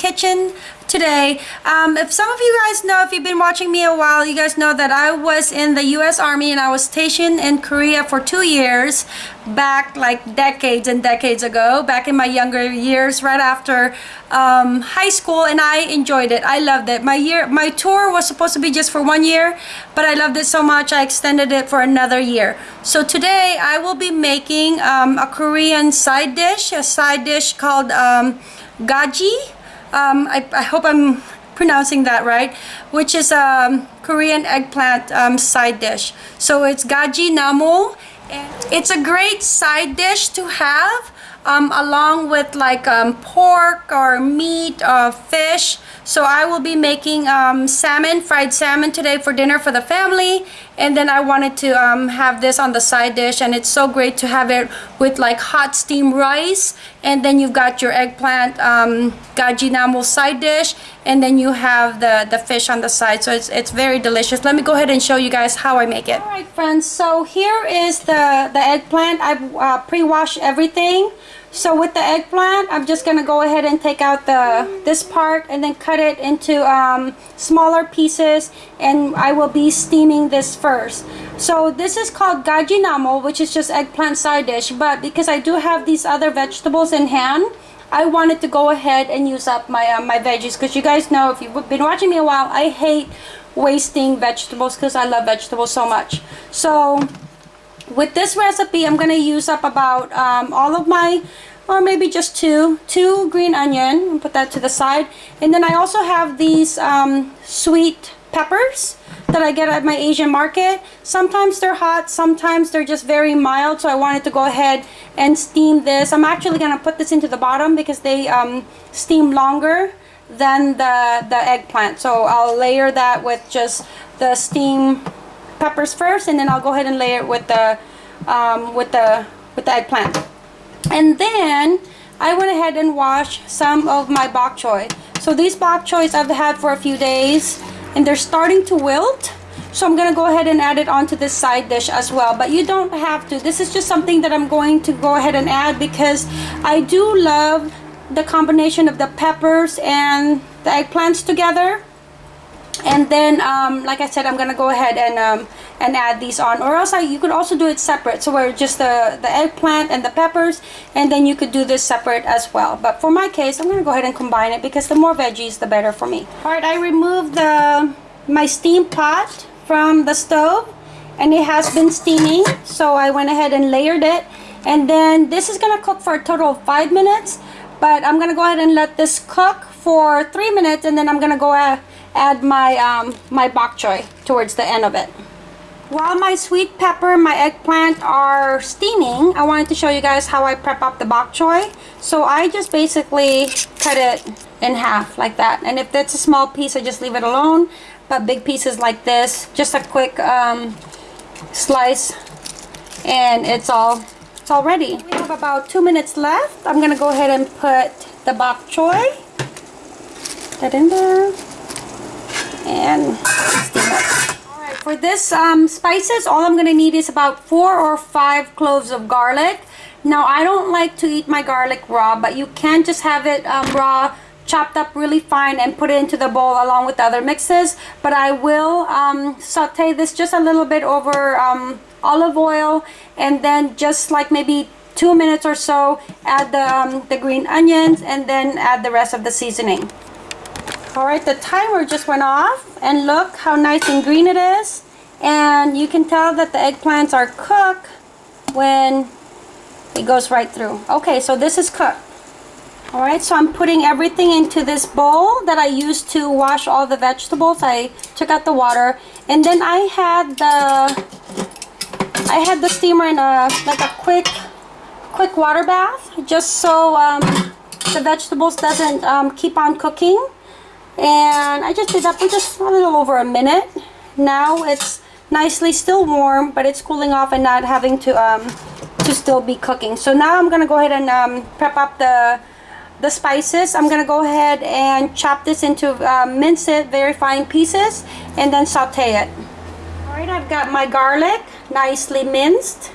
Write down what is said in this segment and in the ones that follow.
kitchen today. Um, if some of you guys know, if you've been watching me a while, you guys know that I was in the U.S. Army and I was stationed in Korea for two years back like decades and decades ago, back in my younger years, right after um, high school, and I enjoyed it. I loved it. My year, my tour was supposed to be just for one year, but I loved it so much I extended it for another year. So today I will be making um, a Korean side dish, a side dish called um, gaji um, I, I, hope I'm pronouncing that right, which is a um, Korean eggplant um, side dish. So it's gaji. And it's a great side dish to have um, along with like um, pork or meat or fish. So I will be making um, salmon, fried salmon today for dinner for the family. And then I wanted to um, have this on the side dish and it's so great to have it with like hot steamed rice. And then you've got your eggplant um, gaji namul side dish. And then you have the, the fish on the side. So it's, it's very delicious. Let me go ahead and show you guys how I make it. Alright friends, so here is the, the eggplant. I've uh, pre-washed everything. So with the eggplant, I'm just going to go ahead and take out the this part and then cut it into um, smaller pieces and I will be steaming this first. So this is called gaji namul, which is just eggplant side dish. But because I do have these other vegetables in hand, I wanted to go ahead and use up my, uh, my veggies because you guys know if you've been watching me a while, I hate wasting vegetables because I love vegetables so much. So with this recipe, I'm going to use up about um, all of my, or maybe just two, two green onion, put that to the side. And then I also have these um, sweet peppers that I get at my Asian market. Sometimes they're hot, sometimes they're just very mild, so I wanted to go ahead and steam this. I'm actually going to put this into the bottom because they um, steam longer than the, the eggplant. So I'll layer that with just the steam peppers first and then I'll go ahead and layer it with the um, with the with the eggplant. And then I went ahead and washed some of my bok choy. So these bok choys I've had for a few days and they're starting to wilt. So I'm gonna go ahead and add it onto this side dish as well. But you don't have to. This is just something that I'm going to go ahead and add because I do love the combination of the peppers and the eggplants together and then um, like I said I'm gonna go ahead and um, and add these on or else I, you could also do it separate. So where just the the eggplant and the peppers and then you could do this separate as well. But for my case I'm gonna go ahead and combine it because the more veggies the better for me. All right I removed the my steam pot from the stove and it has been steaming. So I went ahead and layered it. And then this is gonna cook for a total of five minutes but I'm gonna go ahead and let this cook for three minutes and then I'm gonna go ahead add my um, my bok choy towards the end of it. While my sweet pepper and my eggplant are steaming, I wanted to show you guys how I prep up the bok choy. So I just basically cut it in half like that. And if that's a small piece, I just leave it alone. But big pieces like this, just a quick um, slice and it's all it's all ready. We have about two minutes left. I'm gonna go ahead and put the bok choy. That in there and steam it. Alright, for this um, spices, all I'm going to need is about four or five cloves of garlic. Now, I don't like to eat my garlic raw, but you can just have it um, raw, chopped up really fine and put it into the bowl along with the other mixes. But I will um, saute this just a little bit over um, olive oil and then just like maybe two minutes or so add the, um, the green onions and then add the rest of the seasoning. Alright, the timer just went off and look how nice and green it is. And you can tell that the eggplants are cooked when it goes right through. Okay, so this is cooked. Alright, so I'm putting everything into this bowl that I used to wash all the vegetables. I took out the water. And then I had the I had the steamer in a like a quick quick water bath just so um, the vegetables doesn't um, keep on cooking and I just did that for just a little over a minute. Now it's nicely still warm but it's cooling off and not having to um to still be cooking. So now I'm gonna go ahead and um, prep up the the spices. I'm gonna go ahead and chop this into uh, mince it very fine pieces and then saute it. All right I've got my garlic nicely minced.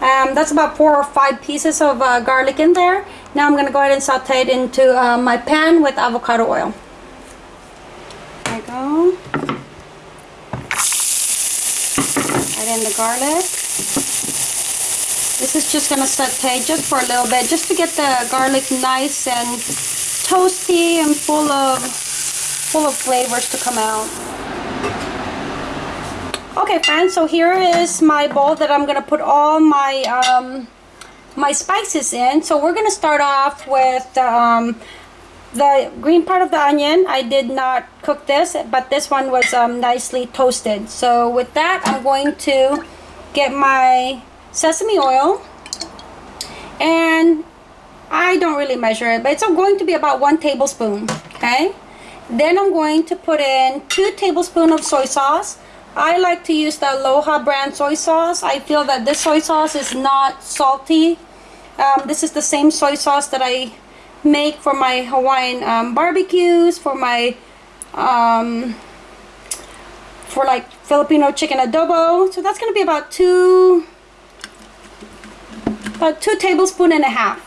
Um, that's about four or five pieces of uh, garlic in there. Now I'm to go ahead and saute it into uh, my pan with avocado oil. Add in the garlic. This is just going to saute just for a little bit, just to get the garlic nice and toasty and full of full of flavors to come out. Okay friends, so here is my bowl that I'm going to put all my um, my spices in. So we're going to start off with um, the green part of the onion. I did not cook this, but this one was um, nicely toasted. So with that, I'm going to get my sesame oil. And I don't really measure it, but it's going to be about one tablespoon, okay? Then I'm going to put in two tablespoons of soy sauce. I like to use the Aloha brand soy sauce. I feel that this soy sauce is not salty. Um, this is the same soy sauce that I make for my Hawaiian um, barbecues, for my, um, for like Filipino chicken adobo. So that's going to be about two, about two tablespoon and a half.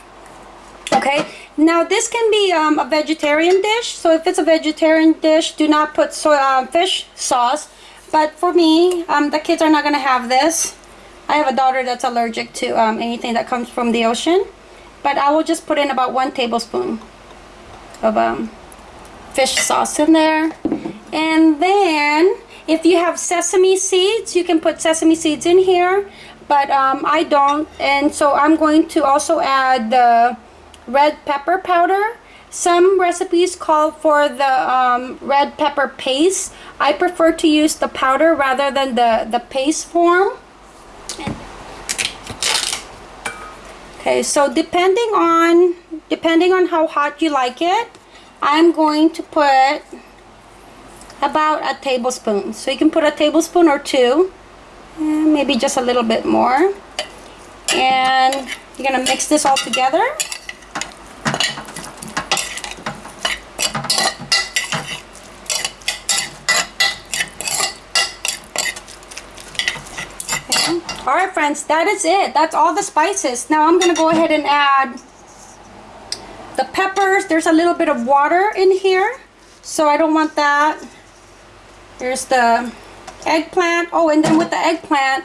Okay, now this can be um, a vegetarian dish. So if it's a vegetarian dish, do not put soy, uh, fish sauce but for me, um, the kids are not going to have this. I have a daughter that's allergic to um, anything that comes from the ocean. But I will just put in about one tablespoon of um, fish sauce in there. And then, if you have sesame seeds, you can put sesame seeds in here. But um, I don't. And so I'm going to also add the red pepper powder. Some recipes call for the um, red pepper paste. I prefer to use the powder rather than the, the paste form. Okay, so depending on depending on how hot you like it, I'm going to put about a tablespoon. So you can put a tablespoon or two, maybe just a little bit more. And you're gonna mix this all together. All right friends that is it. That's all the spices. Now I'm gonna go ahead and add the peppers. There's a little bit of water in here so I don't want that. There's the eggplant. Oh and then with the eggplant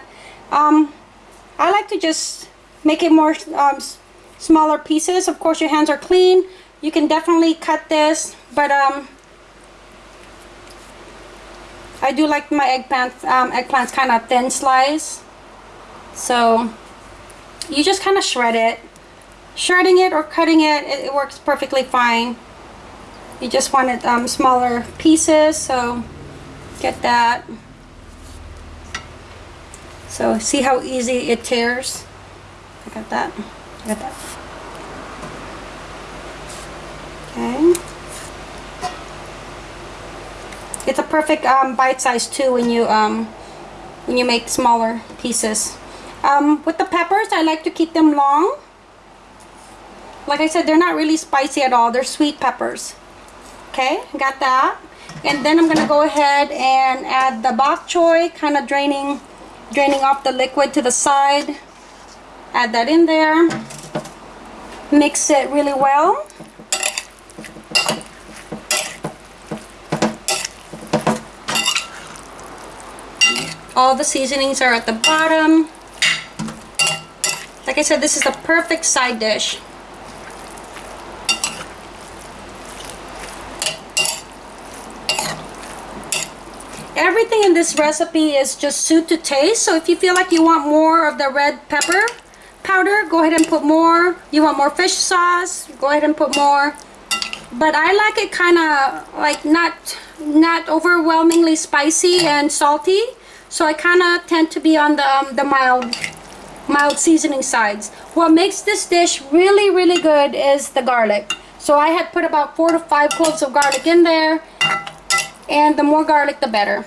um, I like to just make it more um, smaller pieces. Of course your hands are clean. You can definitely cut this but um, I do like my eggplant um, eggplants kind of thin slice so you just kind of shred it. Shredding it or cutting it, it, it works perfectly fine. You just want it um, smaller pieces, so get that. So see how easy it tears? I got that. I got that. Okay. It's a perfect um, bite size too when you um, when you make smaller pieces. Um, with the peppers, I like to keep them long. Like I said, they're not really spicy at all. They're sweet peppers. Okay, got that. And then I'm going to go ahead and add the bok choy, kind of draining, draining off the liquid to the side. Add that in there. Mix it really well. All the seasonings are at the bottom. Like I said, this is the perfect side dish. Everything in this recipe is just suit to taste. So if you feel like you want more of the red pepper powder, go ahead and put more. You want more fish sauce, go ahead and put more. But I like it kind of like not not overwhelmingly spicy and salty. So I kind of tend to be on the, um, the mild mild seasoning sides. What makes this dish really, really good is the garlic. So I had put about four to five cloves of garlic in there. And the more garlic, the better.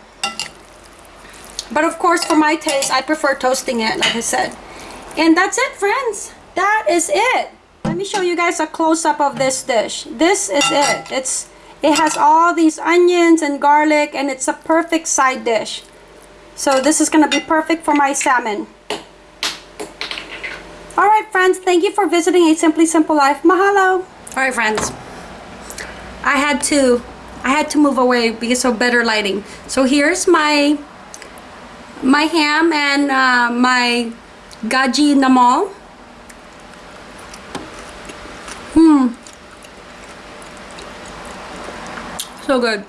But of course, for my taste, I prefer toasting it, like I said. And that's it, friends. That is it. Let me show you guys a close-up of this dish. This is it. It's It has all these onions and garlic, and it's a perfect side dish. So this is going to be perfect for my salmon. All right, friends. Thank you for visiting A Simply Simple Life. Mahalo. All right, friends. I had to, I had to move away because of better lighting. So here's my, my ham and uh, my gaji namul. Hmm. So good.